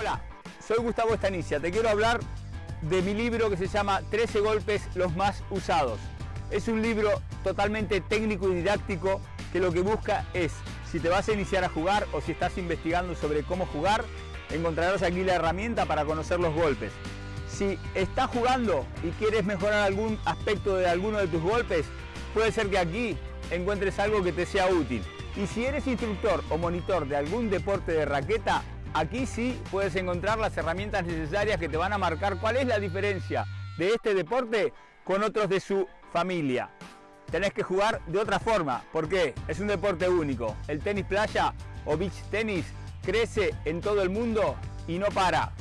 Hola, soy Gustavo Estanicia. Te quiero hablar de mi libro que se llama 13 golpes los más usados. Es un libro totalmente técnico y didáctico que lo que busca es, si te vas a iniciar a jugar o si estás investigando sobre cómo jugar, encontrarás aquí la herramienta para conocer los golpes. Si estás jugando y quieres mejorar algún aspecto de alguno de tus golpes, puede ser que aquí encuentres algo que te sea útil. Y si eres instructor o monitor de algún deporte de raqueta, aquí sí puedes encontrar las herramientas necesarias que te van a marcar cuál es la diferencia de este deporte con otros de su familia. Tenés que jugar de otra forma, porque es un deporte único. El tenis playa o beach tenis crece en todo el mundo y no para.